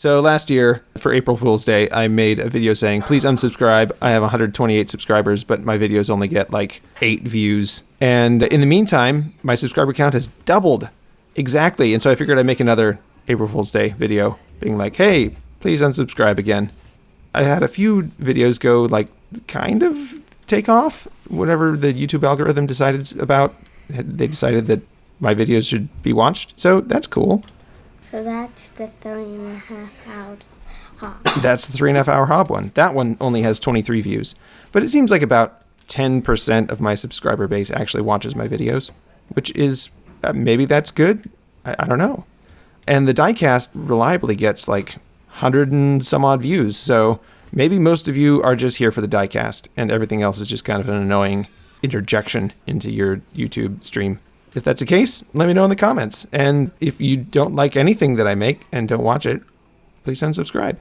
So last year for April Fool's Day, I made a video saying, please unsubscribe. I have 128 subscribers, but my videos only get like eight views. And in the meantime, my subscriber count has doubled exactly. And so I figured I'd make another April Fool's Day video being like, hey, please unsubscribe again. I had a few videos go like kind of take off, whatever the YouTube algorithm decided about. They decided that my videos should be watched. So that's cool. So that's the three and a half hour hop. That's the three and a half hour hob one. That one only has 23 views. But it seems like about 10% of my subscriber base actually watches my videos, which is uh, maybe that's good. I, I don't know. And the diecast reliably gets like 100 and some odd views. So maybe most of you are just here for the diecast and everything else is just kind of an annoying interjection into your YouTube stream. If that's the case, let me know in the comments. And if you don't like anything that I make and don't watch it, please unsubscribe.